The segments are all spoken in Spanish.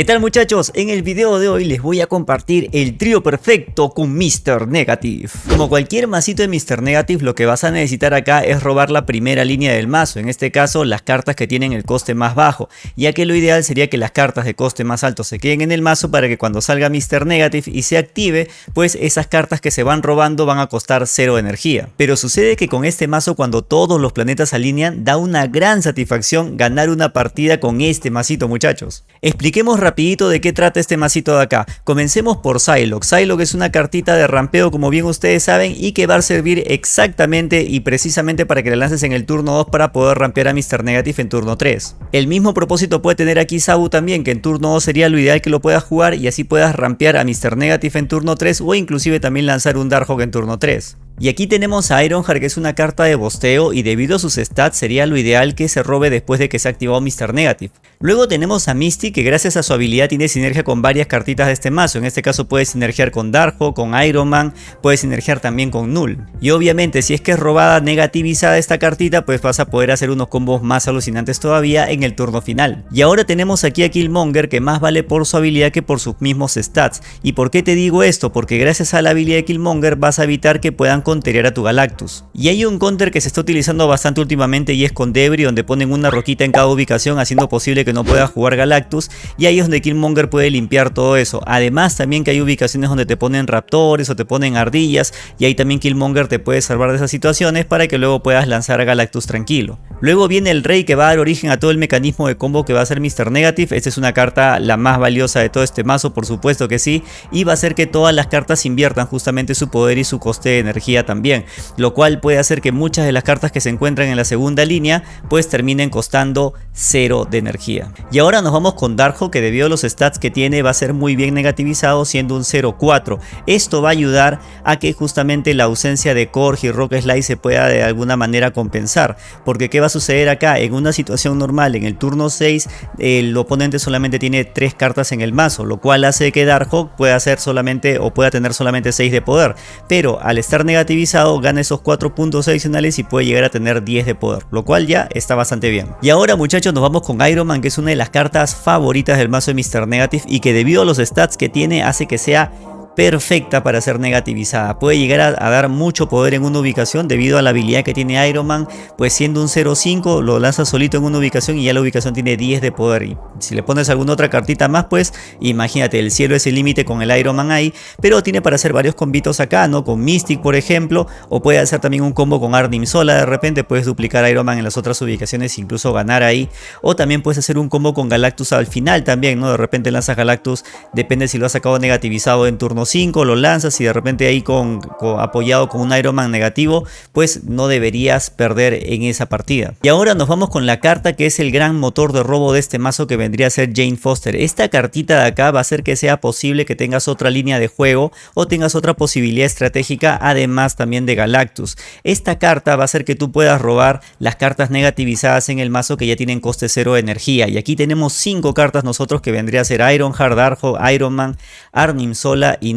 ¿Qué tal muchachos? En el video de hoy les voy a compartir el trío perfecto con Mr. Negative. Como cualquier masito de Mr. Negative, lo que vas a necesitar acá es robar la primera línea del mazo, en este caso las cartas que tienen el coste más bajo, ya que lo ideal sería que las cartas de coste más alto se queden en el mazo para que cuando salga Mr. Negative y se active, pues esas cartas que se van robando van a costar cero energía. Pero sucede que con este mazo cuando todos los planetas alinean, da una gran satisfacción ganar una partida con este masito muchachos. Expliquemos rapidito de qué trata este masito de acá. Comencemos por Psylocke. Psylocke es una cartita de rampeo como bien ustedes saben y que va a servir exactamente y precisamente para que la lances en el turno 2 para poder rampear a Mr. Negative en turno 3. El mismo propósito puede tener aquí Sabu también que en turno 2 sería lo ideal que lo puedas jugar y así puedas rampear a Mr. Negative en turno 3 o inclusive también lanzar un Darkhawk en turno 3. Y aquí tenemos a Ironheart que es una carta de bosteo y debido a sus stats sería lo ideal que se robe después de que se ha activado Mr. Negative. Luego tenemos a Misty que gracias a su habilidad tiene sinergia con varias cartitas de este mazo, en este caso puede sinergiar con Darjo, con Iron Man, puede sinergiar también con Null. Y obviamente si es que es robada negativizada esta cartita pues vas a poder hacer unos combos más alucinantes todavía en el turno final. Y ahora tenemos aquí a Killmonger que más vale por su habilidad que por sus mismos stats. ¿Y por qué te digo esto? Porque gracias a la habilidad de Killmonger vas a evitar que puedan counterear a tu Galactus. Y hay un counter que se está utilizando bastante últimamente y es con Debris donde ponen una roquita en cada ubicación haciendo posible que no pueda jugar Galactus y ahí es donde Killmonger puede limpiar todo eso. Además también que hay ubicaciones donde te ponen raptores o te ponen ardillas y ahí también Killmonger te puede salvar de esas situaciones para que luego puedas lanzar a Galactus tranquilo. Luego viene el rey que va a dar origen a todo el mecanismo de combo que va a ser Mr. Negative. Esta es una carta la más valiosa de todo este mazo, por supuesto que sí. Y va a hacer que todas las cartas inviertan justamente su poder y su coste de energía también. Lo cual puede hacer que muchas de las cartas que se encuentran en la segunda línea pues terminen costando cero de energía. Y ahora nos vamos con Darjo que debido a los stats que tiene va a ser muy bien negativizado siendo un 0-4. Esto va a ayudar a que justamente la ausencia de Korg y Rock Slide se pueda de alguna manera compensar. Porque ¿qué va a suceder acá? En una situación normal, en el turno 6, el oponente solamente tiene 3 cartas en el mazo, lo cual hace que Darkhawk pueda hacer solamente o pueda tener solamente 6 de poder. Pero al estar negativizado gana esos 4 puntos adicionales y puede llegar a tener 10 de poder, lo cual ya está bastante bien. Y ahora muchachos nos vamos con Iron Man que es una de las cartas favoritas del mazo de Mr. Negative y que debido a los stats que tiene hace que sea perfecta para ser negativizada. Puede llegar a, dar mucho poder en una ubicación debido a la habilidad que tiene Iron Man, pues siendo un 0-5 lo lanza solito en una ubicación y ya la ubicación tiene 10 de poder. Y si le pones alguna otra cartita más, pues imagínate, el cielo es el límite con el Iron Man ahí, pero tiene para hacer varios combitos acá, ¿no? Con Mystic, por ejemplo, o puede hacer también un combo con Arnim sola, de repente puedes duplicar Iron Man en las otras ubicaciones incluso ganar ahí, o también puedes hacer un combo con Galactus al final también, ¿no? De repente lanzas Galactus, depende si lo has sacado negativizado en turno 5, lo lanzas y de repente ahí con, apoyado con un Iron Man negativo, pues no deberías perder en esa partida. Y ahora nos vamos con la carta que es el gran motor de robo de este mazo que vendría a ser Jane Foster. Esta cartita de acá va a hacer que sea posible que tengas otra línea de juego o tengas otra posibilidad estratégica además también de Galactus. Esta carta va a hacer que tú puedas robar las cartas negativizadas en el mazo que ya tienen coste cero de energía. Y aquí tenemos cinco cartas nosotros que vendría a ser Iron Heart, Arjo, Iron Man, Arnim Sola y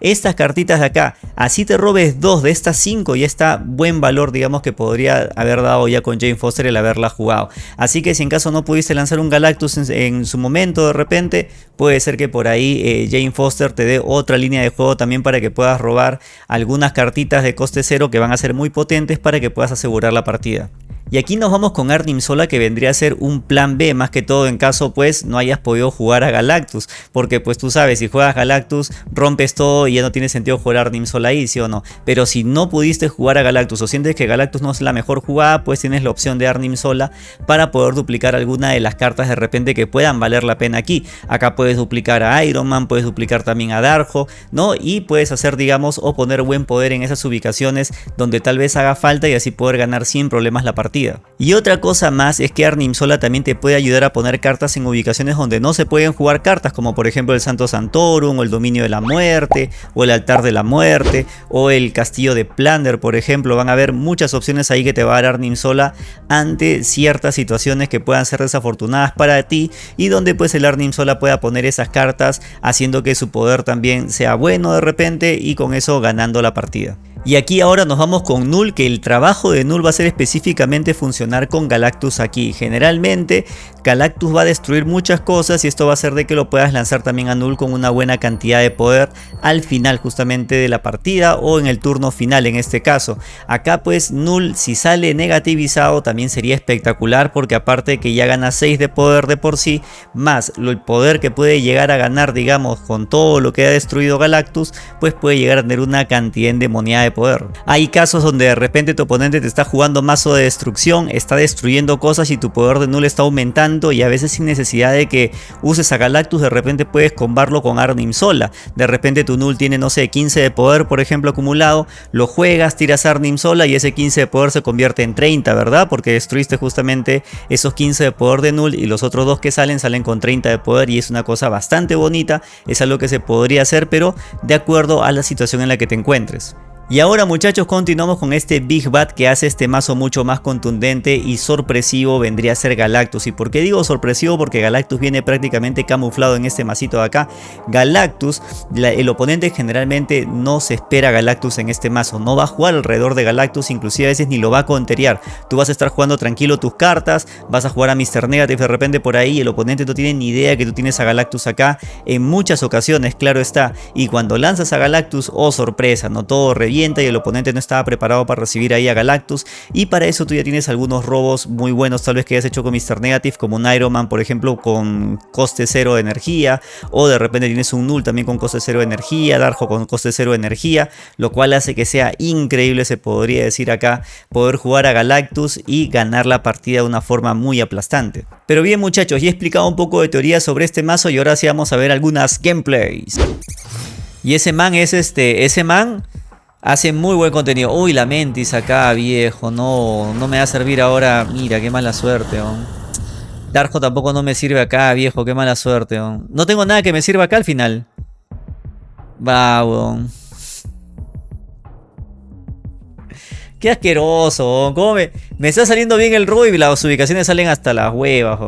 Estas cartitas de acá, así te robes dos de estas cinco y está buen valor digamos que podría haber dado ya con Jane Foster el haberla jugado. Así que si en caso no pudiste lanzar un Galactus en, su momento de repente, puede ser que por ahí eh, Jane Foster te dé otra línea de juego también para que puedas robar algunas cartitas de coste cero que van a ser muy potentes para que puedas asegurar la partida. Y aquí nos vamos con Arnim Sola que vendría a ser un plan B más que todo en caso pues no hayas podido jugar a Galactus. Porque pues tú sabes si juegas Galactus rompes todo y ya no tiene sentido jugar Arnim Sola ahí, ¿sí o no? Pero si no pudiste jugar a Galactus o sientes que Galactus no es la mejor jugada pues tienes la opción de Arnim Sola para poder duplicar alguna de las cartas de repente que puedan valer la pena aquí. Acá puedes duplicar a Iron Man, puedes duplicar también a Darjo, ¿no? Y puedes hacer digamos o poner buen poder en esas ubicaciones donde tal vez haga falta y así poder ganar sin problemas la partida y otra cosa más es que Arnim Sola también te puede ayudar a poner cartas en ubicaciones donde no se pueden jugar cartas como por ejemplo el Santo Santorum o el Dominio de la Muerte o el Altar de la Muerte o el Castillo de Plunder por ejemplo. Van a haber muchas opciones ahí que te va a dar Arnim Sola ante ciertas situaciones que puedan ser desafortunadas para ti y donde pues el Arnim Sola pueda poner esas cartas haciendo que su poder también sea bueno de repente y con eso ganando la partida. Y aquí ahora nos vamos con Null, que el trabajo de Null va a ser específicamente funcionar con Galactus aquí. Generalmente Galactus va a destruir muchas cosas y esto va a hacer de que lo puedas lanzar también a Null con una buena cantidad de poder al final justamente de la partida o en el turno final en este caso. Acá pues Null si sale negativizado también sería espectacular porque aparte que ya gana 6 de poder de por sí, más el poder que puede llegar a ganar digamos con todo lo que ha destruido Galactus, pues puede llegar a tener una cantidad endemoniada de poder. Hay casos donde de repente tu oponente te está jugando mazo de destrucción, está destruyendo cosas y tu poder de null está aumentando y a veces sin necesidad de que uses a Galactus de repente puedes combarlo con Arnim sola. De repente tu null tiene no sé 15 de poder por ejemplo acumulado, lo juegas, tiras Arnim sola y ese 15 de poder se convierte en 30, ¿verdad? Porque destruiste justamente esos 15 de poder de null y los otros dos que salen salen con 30 de poder y es una cosa bastante bonita, es algo que se podría hacer pero de acuerdo a la situación en la que te encuentres. Y ahora muchachos continuamos con este Big Bat que hace este mazo mucho más contundente y sorpresivo vendría a ser Galactus. ¿Y por qué digo sorpresivo? Porque Galactus viene prácticamente camuflado en este masito de acá. Galactus, el oponente generalmente no se espera Galactus en este mazo. No va a jugar alrededor de Galactus, inclusive a veces ni lo va a conteriar. Tú vas a estar jugando tranquilo tus cartas, vas a jugar a Mr. Negative de repente por ahí. El oponente no tiene ni idea que tú tienes a Galactus acá. En muchas ocasiones, claro está. Y cuando lanzas a Galactus, oh sorpresa, no todo y el oponente no estaba preparado para recibir ahí a Galactus y para eso tú ya tienes algunos robos muy buenos tal vez que hayas hecho con Mr. Negative como un Iron Man por ejemplo con coste cero de energía o de repente tienes un Null también con coste cero de energía, Darjo con coste cero de energía lo cual hace que sea increíble se podría decir acá poder jugar a Galactus y ganar la partida de una forma muy aplastante. Pero bien muchachos, ya he explicado un poco de teoría sobre este mazo y ahora sí vamos a ver algunas gameplays. Y ese man es este, ese man Hace muy buen contenido. Uy, la mentis acá, viejo. No, no me va a servir ahora. Mira, qué mala suerte, Darjo tampoco no me sirve acá, viejo. Qué mala suerte, No tengo nada que me sirva acá al final. Va, Qué asqueroso, ¿Cómo me, está saliendo bien el robo y las ubicaciones salen hasta las huevas,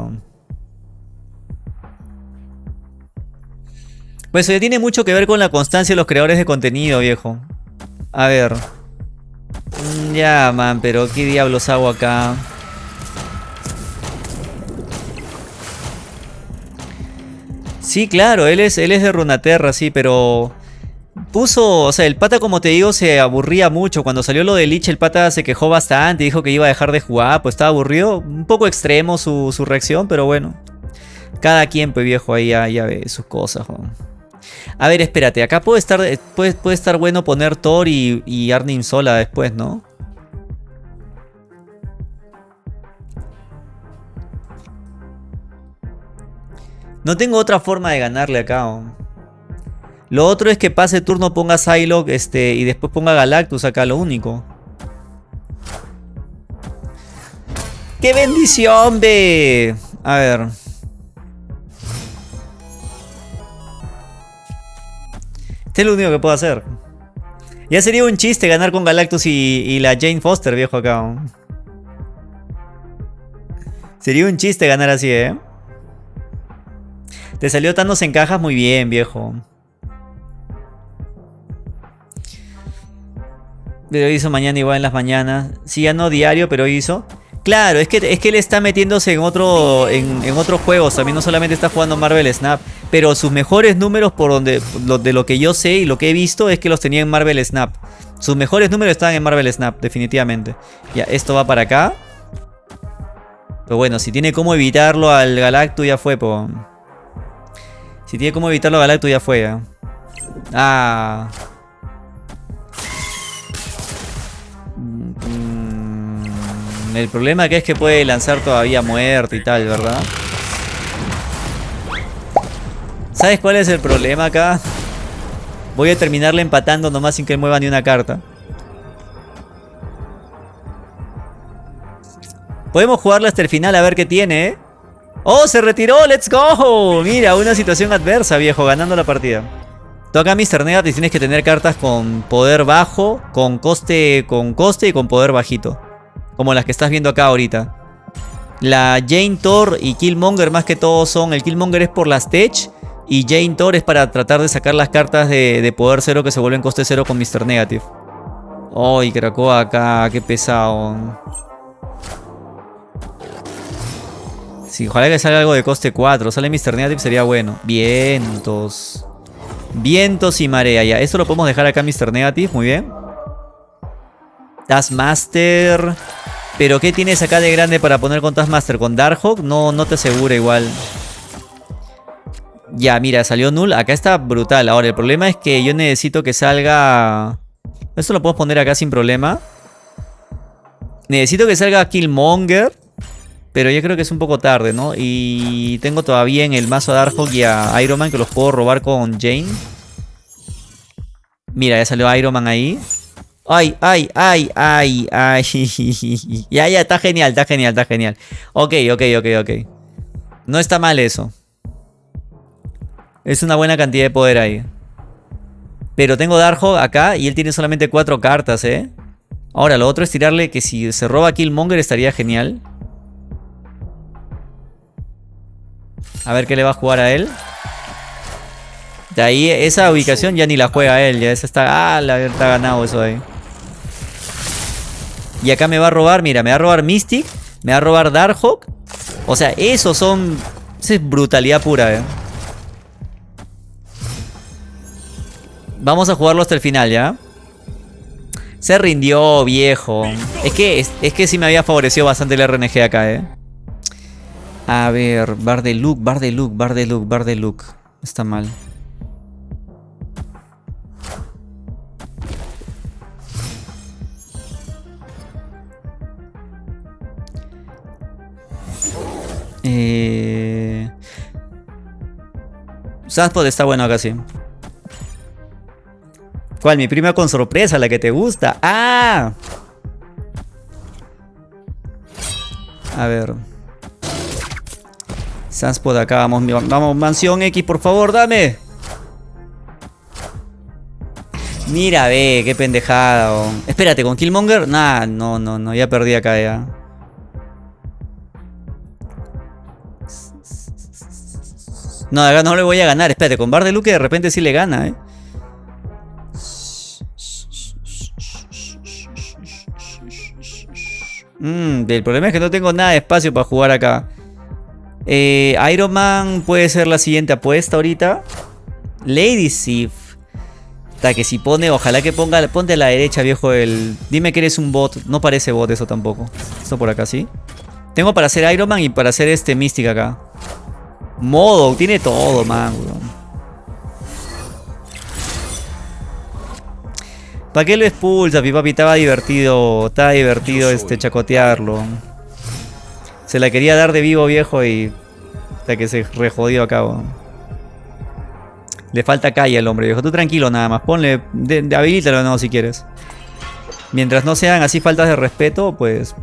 Pues eso tiene mucho que ver con la constancia de los creadores de contenido, viejo. A ver. Ya, man, pero ¿qué diablos hago acá? Sí, claro, él es, él es de Runaterra, sí, pero... Puso, o sea, el pata como te digo se aburría mucho. Cuando salió lo de Lich el pata se quejó bastante, dijo que iba a dejar de jugar, pues estaba aburrido. Un poco extremo su, reacción, pero bueno. Cada quien, pues viejo, ahí ya, ve sus cosas. A ver, espérate, acá puede estar, eh, puede, puede estar bueno poner Thor y, Arnim sola después, ¿no? No tengo otra forma de ganarle acá. Lo otro es que pase turno, ponga Psylocke este, y después ponga Galactus acá, lo único. ¡Qué bendición, ve! A ver. Este es lo único que puedo hacer. Ya sería un chiste ganar con Galactus y, la Jane Foster, viejo acá. Sería un chiste ganar así, ¿eh? Te salió Thanos en cajas muy bien, viejo. Pero hizo mañana igual en las mañanas. Sí, ya no diario, pero hizo. Claro, es que, es que él está metiéndose en otro en, en otros juegos. También no solamente está jugando Marvel Snap. Pero sus mejores números, por donde de lo que yo sé y lo que he visto, es que los tenía en Marvel Snap. Sus mejores números estaban en Marvel Snap, definitivamente. Ya, esto va para acá. Pero bueno, si tiene cómo evitarlo al Galacto, ya fue, po. Si tiene cómo evitarlo al Galacto, ya fue. Ah. El problema que es que puede lanzar todavía muerte y tal, ¿verdad? ¿Sabes cuál es el problema acá? Voy a terminarle empatando nomás sin que mueva ni una carta. Podemos jugarla hasta el final a ver qué tiene, ¿eh? ¡Oh, se retiró! ¡Let's go! Mira, una situación adversa, viejo, ganando la partida. Toca Mr. Negative tienes que tener cartas con poder bajo, con coste, con coste y con poder bajito. Como las que estás viendo acá ahorita. La Jane Thor y Killmonger más que todo son... El Killmonger es por las Tech. Y Jane Thor es para tratar de sacar las cartas de, poder cero que se vuelven coste cero con Mr. Negative. Ay, Krakoa acá, qué pesado. Sí, ojalá que salga algo de coste 4. Sale Mr. Negative sería bueno. Vientos. Vientos y marea ya. Esto lo podemos dejar acá Mr. Negative, muy bien. Taskmaster. Pero ¿qué tienes acá de grande para poner con Taskmaster? ¿Con Darkhawk? No, no te aseguro igual. Ya, mira, salió null. Acá está brutal. Ahora, el problema es que yo necesito que salga... Esto lo puedo poner acá sin problema. Necesito que salga Killmonger. Pero yo creo que es un poco tarde, ¿no? Y tengo todavía en el mazo a Darkhawk y a Iron Man que los puedo robar con Jane. Mira, ya salió Iron Man ahí. Ay, ay, ay, ay, ay. ya, ya, está genial, está genial, está genial. Ok, ok, ok, ok. No está mal eso. Es una buena cantidad de poder ahí. Pero tengo Darkhawk acá y él tiene solamente cuatro cartas, ¿eh? Ahora, lo otro es tirarle que si se roba Killmonger estaría genial. A ver qué le va a jugar a él. De ahí, esa ubicación ya ni la juega él. Ya esa está... Ah, la, está ganado eso ahí. Y acá me va a robar, mira, me va a robar Mystic. Me va a robar Darkhawk. O sea, esos son... Esa es brutalidad pura, eh. Vamos a jugarlo hasta el final, ¿ya? Se rindió, viejo. Es que, es, que sí me había favorecido bastante el RNG acá, ¿eh? A ver, bar de look, bar. Está mal. Eh... Sunspot está bueno acá sí. ¿Cuál? Mi prima con sorpresa, la que te gusta. ¡Ah! A ver. Sunspot acá, vamos, vamos, mansión X, por favor, dame. Mira, ve, qué pendejada. Espérate, ¿con Killmonger? Nah, no, no, no, ya perdí acá ya. No, acá no le voy a ganar. Espérate, con Bar de Luke de repente sí le gana, eh. Mm, el problema es que no tengo nada de espacio para jugar acá. Eh, Iron Man puede ser la siguiente apuesta ahorita. Lady Sif. Hasta que si pone, ojalá que ponga, ponte a la derecha, viejo, el... Dime que eres un bot. No parece bot eso tampoco. Esto por acá, ¿sí? Tengo para hacer Iron Man y para hacer este Mystic acá. Modo, tiene todo, man, ¿Para qué lo expulsa, mi papi? Estaba divertido, estaba divertido este chacotearlo. Se la quería dar de vivo, viejo, y... Hasta que se rejodió acá, Le falta calle al hombre, viejo. Tú tranquilo nada más. Ponle... De, de, habilítalo no, si quieres. Mientras no sean así faltas de respeto, pues...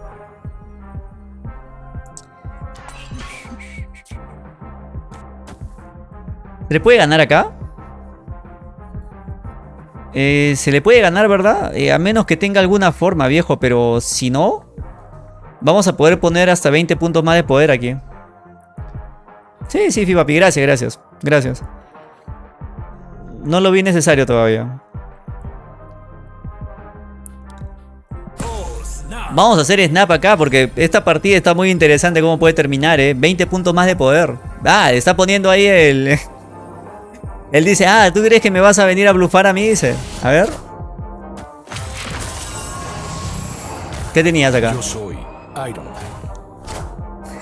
¿Se le puede ganar acá? Eh, se le puede ganar, ¿verdad? Eh, a menos que tenga alguna forma, viejo. Pero si no... Vamos a poder poner hasta 20 puntos más de poder aquí. Sí, sí, Fipapi. Gracias, gracias. Gracias. No lo vi necesario todavía. Vamos a hacer snap acá porque esta partida está muy interesante cómo puede terminar, ¿eh? 20 puntos más de poder. Ah, está poniendo ahí el... Él dice, ah, ¿tú crees que me vas a venir a blufar a mí? Dice, a ver. ¿Qué tenías acá? Yo soy Iron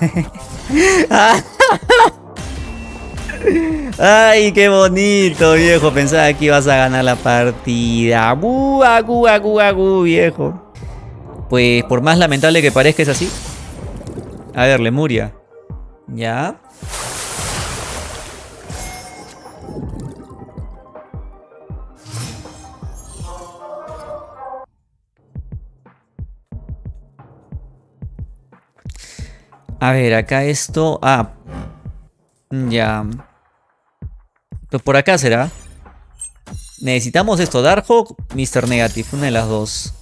Ay, qué bonito, viejo. Pensaba que ibas a ganar la partida. Agu, agu, agu, agu, viejo. Pues por más lamentable que parezca es así. A ver, Lemuria. Ya. A ver, acá esto... Ah. Ya. Pues por acá será. Necesitamos esto. Darkhawk, Mr. Negative. Una de las dos.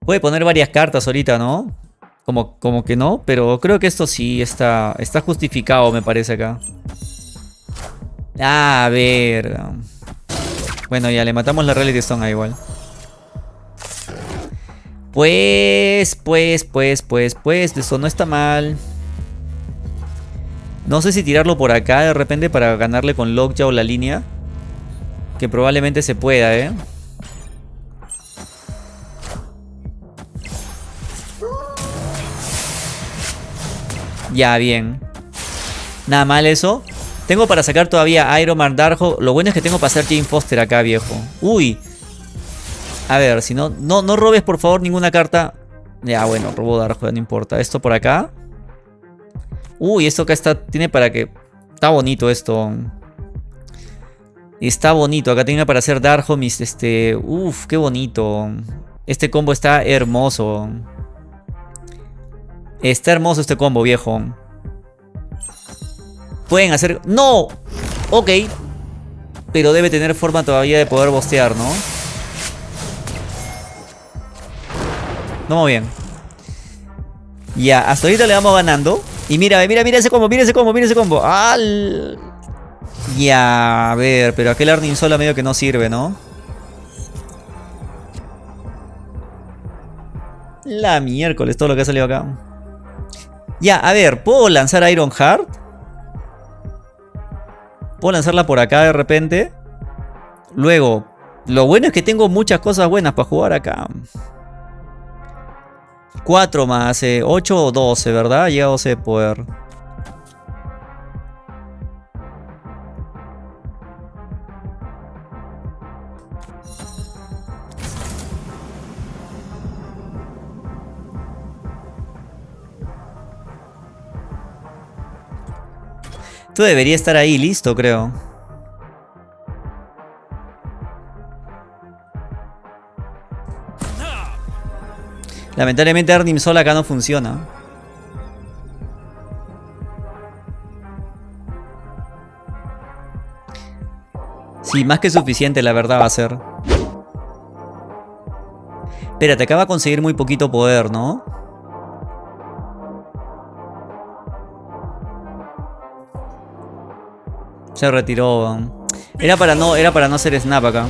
Puede poner varias cartas ahorita, ¿no? Como, como que no, pero creo que esto sí está, está justificado, me parece acá. A ver. Bueno, ya le matamos la Reality Stone ahí igual. Pues, pues, pues, pues, pues, eso no está mal. No sé si tirarlo por acá de repente para ganarle con Lockjaw la línea. Que probablemente se pueda, ¿eh? Ya, bien. Nada mal eso. Tengo para sacar todavía Iron Man Darjo. Lo bueno es que tengo para hacer Jane Foster acá, viejo. Uy. A ver, si no, no, no robes por favor ninguna carta. Ya, bueno, robo Darjo, no importa. Esto por acá. Uy, esto acá está, tiene para que... Está bonito esto. Está bonito. Acá tiene para hacer Darjo mis, este... Uf, qué bonito. Este combo está hermoso. Está hermoso este combo, viejo. Pueden hacer... ¡No! Ok. Pero debe tener forma todavía de poder bostear, ¿no? Vamos bien. Ya, hasta ahorita le vamos ganando. Y mira, mira, mira ese combo, mira ese combo, mira ese combo. ¡Al! Ya, a ver, pero aquel Arnim Sola medio que no sirve, ¿no? La miércoles, todo lo que ha salido acá. Ya, a ver, ¿puedo lanzar Iron Heart? ¿Puedo lanzarla por acá de repente? Luego, lo bueno es que tengo muchas cosas buenas para jugar acá. 4 más 8 eh, o 12, ¿verdad? Llega a 12 de poder. Tú debería estar ahí listo, creo. Lamentablemente Arnim Sol acá no funciona. Sí, más que suficiente la verdad va a ser. Espérate, acaba de conseguir muy poquito poder, ¿no? Se retiró. Era para no, era para no hacer snap acá.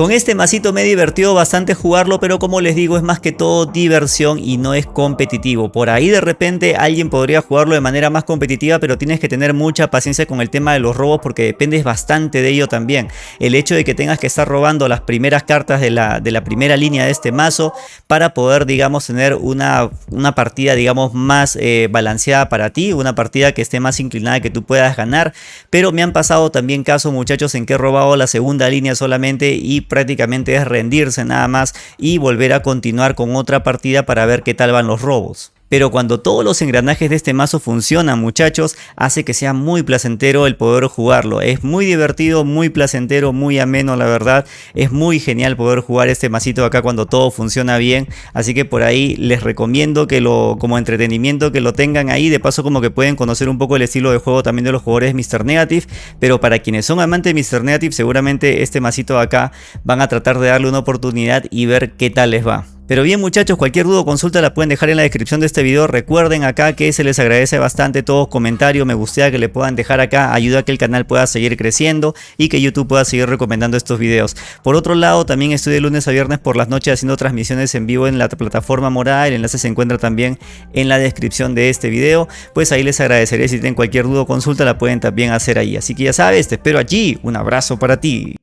Con este masito me he divertido bastante jugarlo, pero como les digo es más que todo diversión y no es competitivo. Por ahí de repente alguien podría jugarlo de manera más competitiva, pero tienes que tener mucha paciencia con el tema de los robos porque dependes bastante de ello también. El hecho de que tengas que estar robando las primeras cartas de la, de la primera línea de este mazo para poder, digamos, tener una, una partida, digamos, más eh, balanceada para ti, una partida que esté más inclinada que tú puedas ganar. Pero me han pasado también casos, muchachos, en que he robado la segunda línea solamente y prácticamente es rendirse nada más y volver a continuar con otra partida para ver qué tal van los robos. Pero cuando todos los engranajes de este mazo funcionan muchachos, hace que sea muy placentero el poder jugarlo. Es muy divertido, muy placentero, muy ameno la verdad. Es muy genial poder jugar este masito acá cuando todo funciona bien. Así que por ahí les recomiendo que lo como entretenimiento que lo tengan ahí. De paso como que pueden conocer un poco el estilo de juego también de los jugadores de Mr. Negative. Pero para quienes son amantes de Mr. Negative seguramente este masito acá van a tratar de darle una oportunidad y ver qué tal les va. Pero bien muchachos, cualquier duda o consulta la pueden dejar en la descripción de este video. Recuerden acá que se les agradece bastante todos comentarios, me gustaría que le puedan dejar acá, ayuda a que el canal pueda seguir creciendo y que YouTube pueda seguir recomendando estos videos. Por otro lado, también estoy de lunes a viernes por las noches haciendo transmisiones en vivo en la plataforma morada. El enlace se encuentra también en la descripción de este video. Pues ahí les agradeceré si tienen cualquier duda o consulta la pueden también hacer ahí. Así que ya sabes, te espero allí. Un abrazo para ti.